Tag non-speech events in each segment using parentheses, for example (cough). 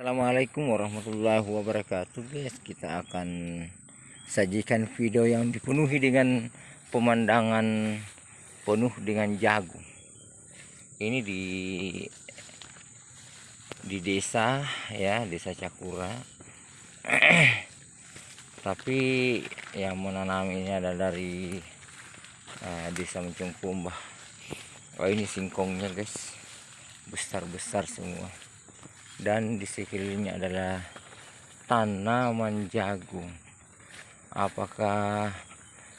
Assalamualaikum warahmatullahi wabarakatuh. Guys kita akan sajikan video yang dipenuhi dengan pemandangan penuh dengan jagung ini di di desa ya desa Cakura. (clears throat) Tapi yang menanam ini adalah dari uh, desa Mencungkumbah. Oh ini singkongnya guys. Besar-besar semua dan di sekelilingnya adalah tanaman jagung apakah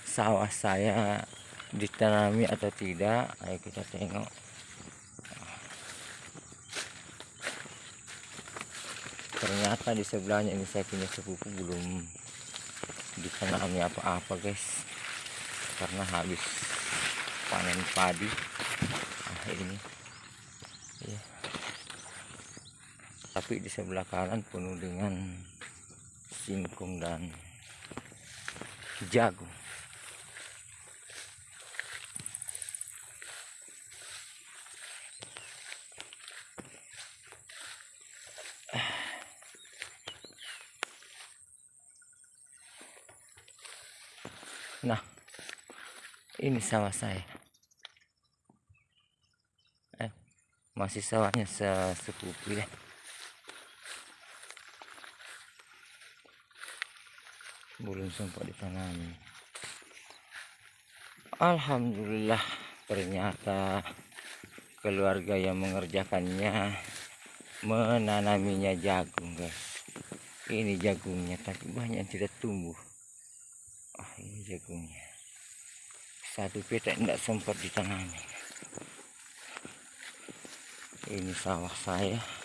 sawah saya ditanami atau tidak? Ayo kita tengok. Ternyata di sebelahnya ini saya punya sepupu belum ditanami apa-apa guys. Karena habis panen padi nah, ini ya tapi di sebelah kanan penuh dengan singkong dan jagung Nah, ini sawah saya. Eh, masih sawahnya sesepupu ya. Belum sempat ditanami Alhamdulillah ternyata keluarga yang mengerjakannya menanaminya jagung guys. Ini jagungnya tapi banyak tidak tumbuh. Ah ini jagungnya. Satu petak tidak sempat ditanami ini sawah saya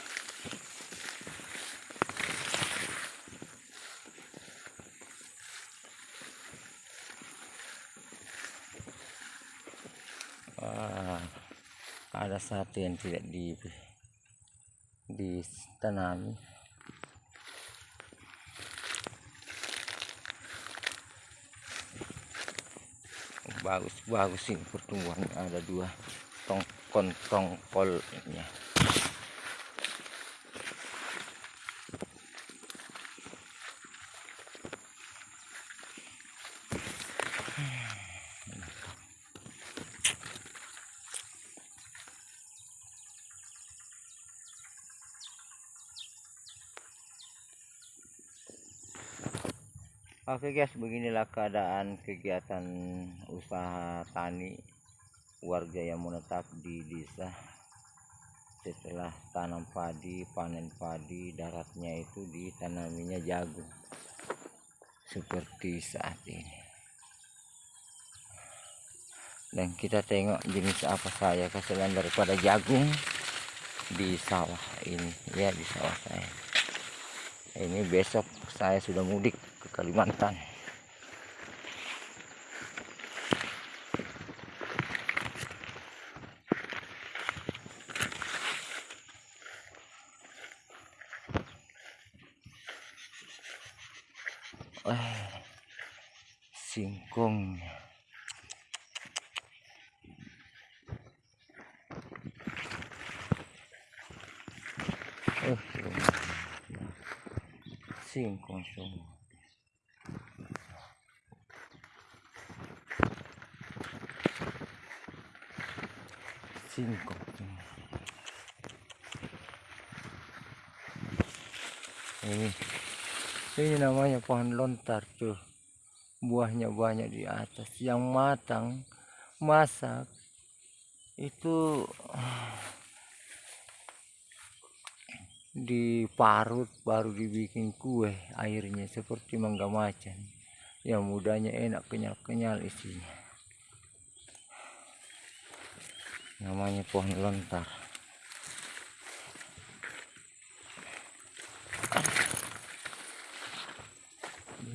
Wah, ada satu yang tidak di ditanami bagus bagus ini pertumbuhan ada dua tongkon tongkolnya Oke guys, beginilah keadaan kegiatan usaha tani warga yang menetap di desa setelah tanam padi, panen padi, daratnya itu ditanaminya jagung seperti saat ini. Dan kita tengok jenis apa saya selain daripada jagung di sawah ini, ya di sawah saya. Ini besok saya sudah mudik Kalimantan. Eh singkong. Eh singkong semua ini ini namanya pohon lontar tuh buahnya banyak di atas. Yang matang masak itu (sighs) diparut baru dibikin kue airnya. Seperti mangga macan. Yang mudanya enak kenyal-kenyal isinya namanya pohon lontar.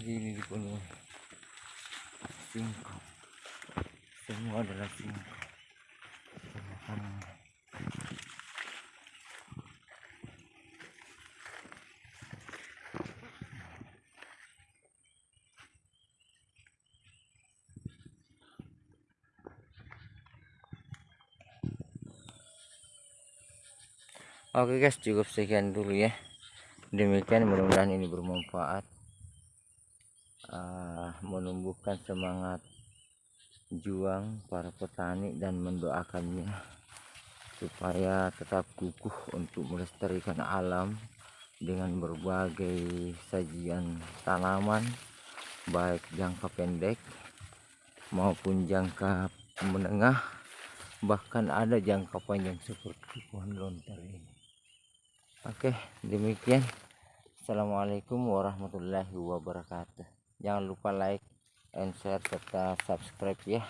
Ini dipenuhi. Singkong. Semua adalah singkong Oke guys cukup sekian dulu ya. Demikian mudah-mudahan ini bermanfaat. Uh, menumbuhkan semangat juang para petani dan mendoakannya supaya tetap kukuh untuk melestarikan alam dengan berbagai sajian tanaman baik jangka pendek maupun jangka menengah bahkan ada jangka panjang seperti pohon lontar ini oke demikian. Assalamualaikum warahmatullahi wabarakatuh. Jangan lupa like and share serta subscribe ya